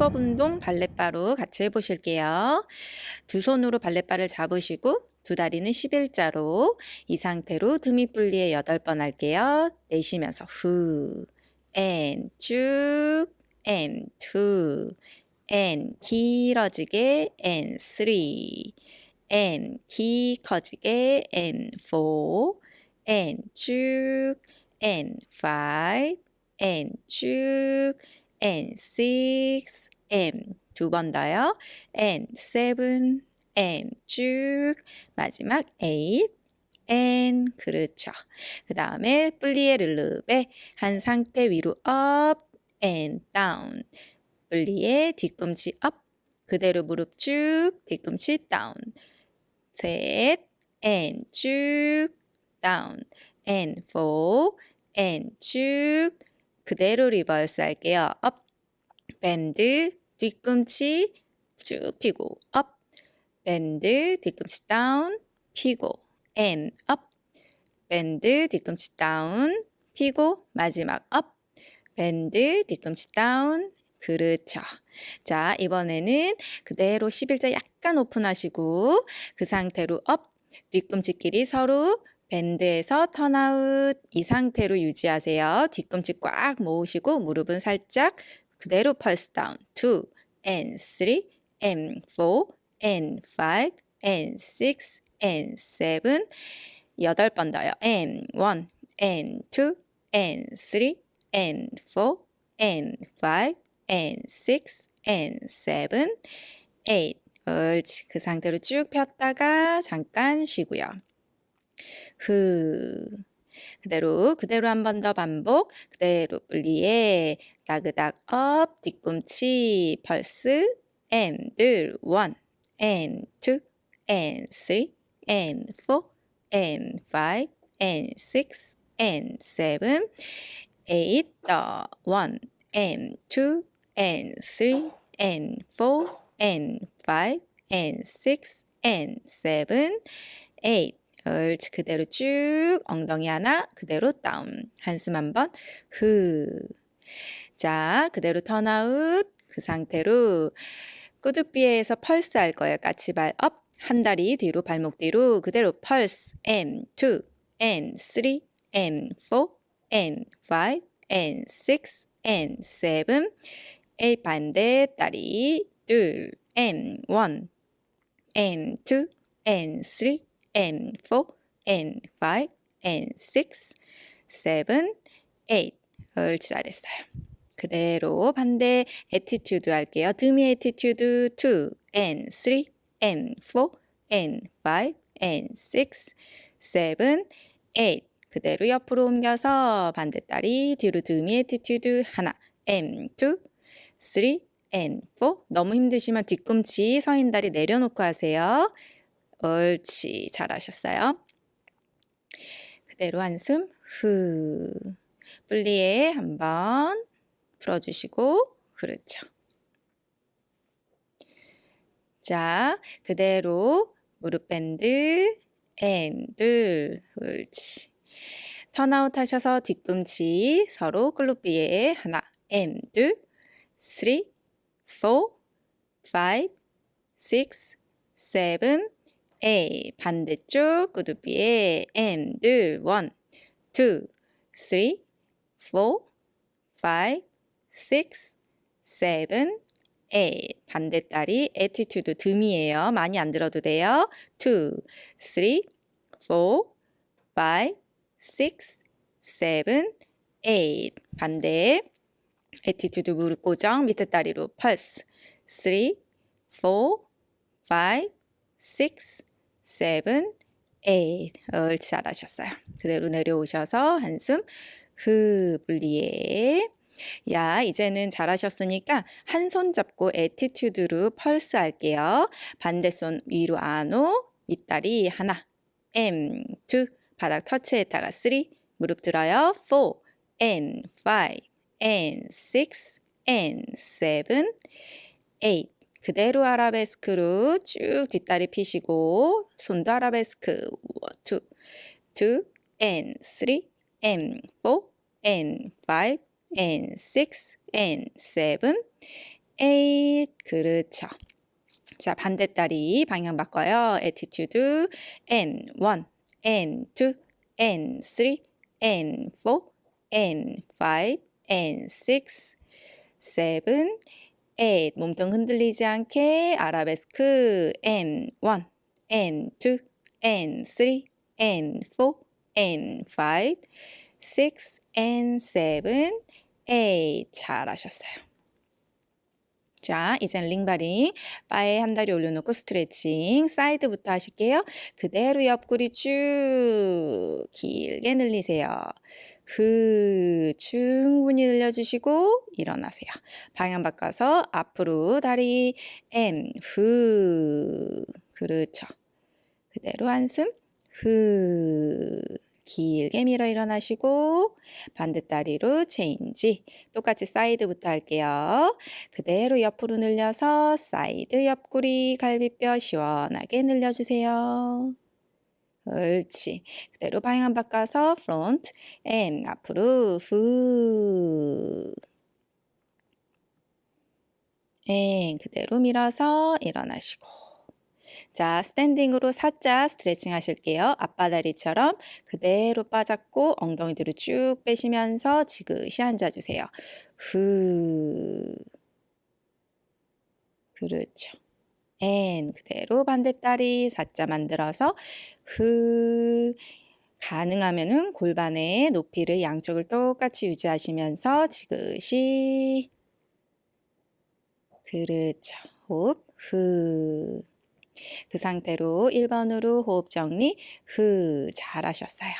힙업 운동 발렛바로 같이 해보실게요. 두 손으로 발렛바를 잡으시고 두 다리는 11자로 이 상태로 드미 분리에 8번 할게요. 내쉬면서 후, and 쭉, and two, and 길어지게 and three, and 키 커지게 and four, and 쭉, and five, and 쭉, and six, and 두 번 더요. and seven, and 쭉 마지막 eight, and 그렇죠. 그 다음에 플리에 르르베 한 상태 위로 up and down 플리에 뒤꿈치 up 그대로 무릎 쭉 뒤꿈치 down 셋 and 쭉 down and four and 쭉 그대로 reverse 할게요. up bend 뒤꿈치 쭉 피고 up bend 뒤꿈치 down 피고 and up bend 뒤꿈치 down 피고 마지막 up bend 뒤꿈치 down 그렇죠. 자 이번에는 그대로 11자 약간 오픈하시고 그 상태로 up 뒤꿈치끼리 서로 밴드에서 턴아웃 이 상태로 유지하세요. 뒤꿈치 꽉 모으시고 무릎은 살짝 그대로 펄스 다운 2 and 3 and 4 and 5 and 6 and 7 여덟 번 더요. and 1 and 2 and 3 and 4 and 5 and 6 and 7 8 옳지. 그 상태로 쭉 폈다가 잠깐 쉬고요. 후. 그대로 그대로 한 번 더 반복. 그대로 plié 다그닥 up 뒤꿈치 pulse and 둘 one and two and three and four and five and six and seven eight 더 one and two and three and four and five and six and seven eight 옳지 그대로 쭉 엉덩이 하나 그대로 down 한숨 한번 후 자 그대로 turnout 그 상태로 cou-de-pied에서 pulse 할 거예요 까치발 up 한 다리 뒤로 발목 뒤로 그대로 pulse and two and three and four and five and six and seven eight 반대 다리 둘 and one and two and three N4, N5, N6, 7, 8을 잘했어요. 그대로 반대 attitude 할게요. 드미 attitude 2, N3, N4, N5, N6, 7, 8 그대로 옆으로 옮겨서 반대다리 뒤로 demi attitude 하나 M2 3 M4 너무 힘드시면 뒤꿈치 서 있는 다리 내려놓고 하세요. 옳지 잘하셨어요. 그대로 한숨 후 plié 한번 풀어주시고 그렇죠. 자 그대로 무릎 밴드 앤둘 옳지 턴아웃 하셔서 뒤꿈치 서로 클로비에 하나 앤둘 쓰리 포 파이브 에이 반대쪽 그룹비에 앤둘 원투 쓰리 포 파이브 six, seven, eight. 반대다리 attitude 듬이에요. 많이 안 들어도 돼요. two, three, four, five, six, seven, eight. 반대 attitude 무릎 고정 밑에 다리로 pulse. three, four, five, six, seven, eight. 옳지 잘하셨어요. 그대로 내려오셔서 한숨 후 plié 야, 이제는 잘하셨으니까 한 손 잡고 attitude로 pulse 할게요. 반대손 위로 en haut, 윗다리 하나, and, two, 바닥 터치했다가 쓰리, 무릎 들어요. four, and five, and six, and seven, eight. 그대로 아라베스크로 쭉 뒷다리 피시고 손도 아라베스크 two, two, and three, and four, and five, and six and seven, eight. 그렇죠. 자, 반대 다리 방향 바꿔요. attitude and one, and two, and three, and four, and five, and six, seven, eight. 몸통 흔들리지 않게 아라베스크 and one, and two, and three, and four, and five, six, and seven, eight. 잘하셨어요. 자, 이젠 링바링. 바에 한 다리 올려놓고 스트레칭. 사이드부터 하실게요. 그대로 옆구리 쭉 길게 늘리세요. 후, 충분히 늘려주시고 일어나세요. 방향 바꿔서 앞으로 다리 M, 후. 그렇죠. 그대로 한숨. 후. 길게 밀어 일어나시고 반대 다리로 change 똑같이 사이드부터 할게요. 그대로 옆으로 늘려서 사이드 옆구리 갈비뼈 시원하게 늘려주세요. 옳지. 그대로 방향 바꿔서 front and 앞으로 후 and 그대로 밀어서 일어나시고 자, standing으로 살짝 스트레칭 하실게요. 앞바다리처럼 그대로 빠졌고 엉덩이 뒤로 쭉 빼시면서 지그시 앉아주세요. 후. 그렇죠. and 그대로 반대다리 사자 만들어서 후. 가능하면은 골반의 높이를 양쪽을 똑같이 유지하시면서 지그시 그렇죠. 호흡 후. 그 상태로 1번으로 호흡 정리 후 잘하셨어요.